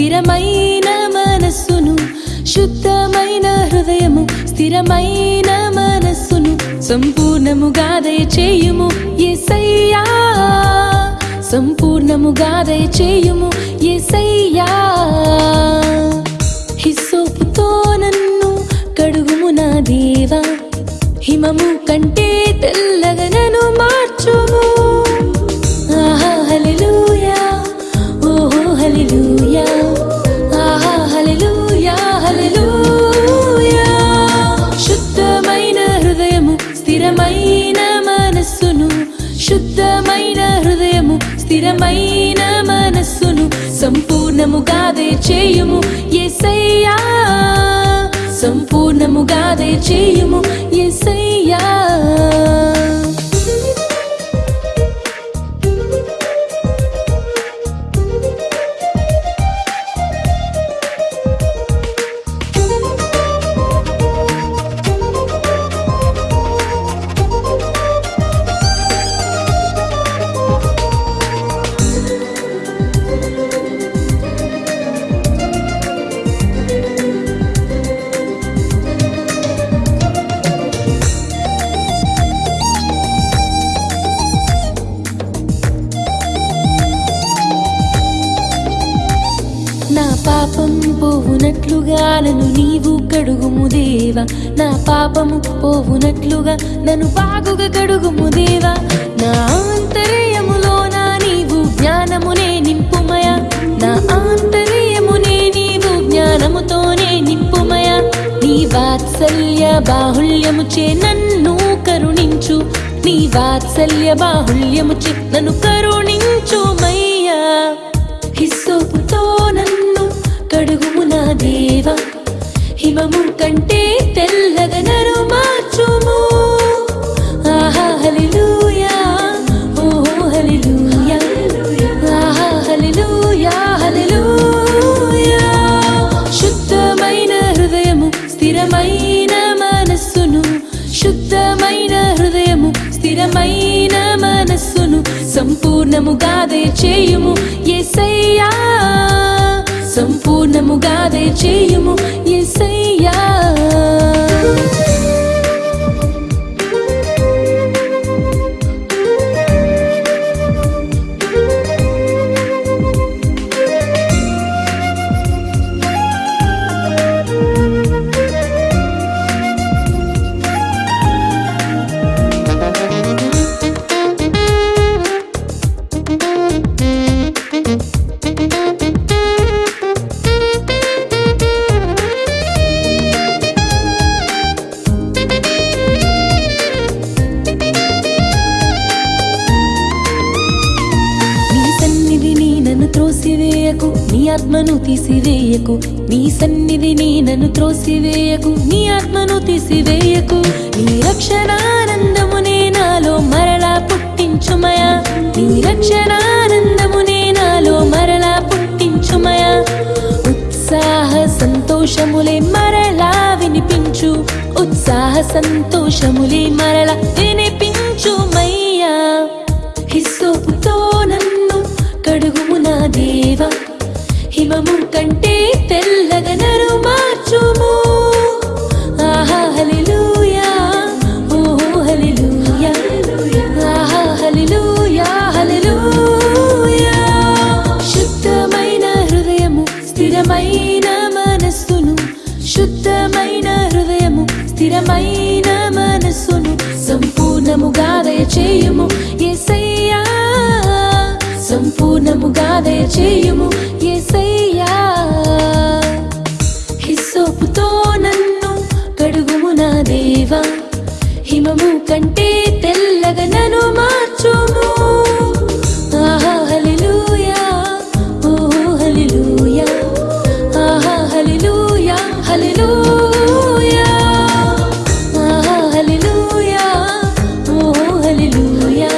స్థిరమైన మనస్సును శుద్ధమైన హృదయము స్థిరమైన మనస్సును సంపూర్ణముగా దయచేయుము. యేసయ్యా సంపూర్ణముగా దయచేయుము. యేసయ్యా స్థిరమైన మనస్సును సంపూర్ణముగా చేయుము యేసయ్యా సంపూర్ణముగా చేయుము పోవునట్లుగా నన్ను నీవు కడుగుము దేవా. నా పాపము పోవునట్లుగా నన్ను బాగుగా కడుగుము దేవా. నా ఆంతర్యములో నా నీవు జ్ఞానమునే నింపుమయ. నా ఆంతరయమునే నీవు జ్ఞానముతోనే నింపుమయ. నీ వాత్సల్య బాహుల్యముచే నన్ను కరుణించు. నీ వాత్సల్య బాహుల్యముచే నన్ను కరుణించు హిమము కంటే తెల్లగనరు నన్ను మార్చుము. ఆహా హల్లెలూయా. ఓహో హల్లెలూయా. ఆహా హల్లెలూయా హల్లెలూయా. శుద్ధమైన హృదయము స్థిరమైన మనస్సును. శుద్ధమైన హృదయము స్థిరమైన మనస్సును. సంపూర్ణముగా చేయుము యేసయ్యా సంపూర్ణముగా చేయుము. యేసయ్యా త్రోసివేయకు నీ ఆత్మను తీసివేయకు నీ సన్నిధి నీ నన్ను త్రోసివేయకు నీ ఆత్మను తీసివేయకు నీ రక్షణానందమునే నాలో మరలా పుట్టించుమయా నీ రక్షణానందమునే నాలో మరలా పుట్టించుమయా. ఉత్సాహ సంతోషములే మరలా వినిపించు ఉత్సాహ సంతోషములే మరలా హిమము కంటే తెల్లగనరు మార్చుము. ఆహా హల్లెలూయా. ఓహో హల్లెలూయా. ఆహా హల్లెలూయా హల్లెలూయా. శుద్ధమైన హృదయము స్థిరమైన మనస్సును. శుద్ధమైన హృదయము స్థిరమైన మనస్సును. సంపూర్ణముగా దయచేయుము యేసయ్యా సంపూర్ణముగా దయచేయుము దేవా హిమము కంటే తెల్లగ నను మార్చుము. ఆహా హలిలూయా ఓ హలిలూయా ఆహా హలిలూయా హలిలూయా ఆహా హలిలూయా ఓ హలిలూయా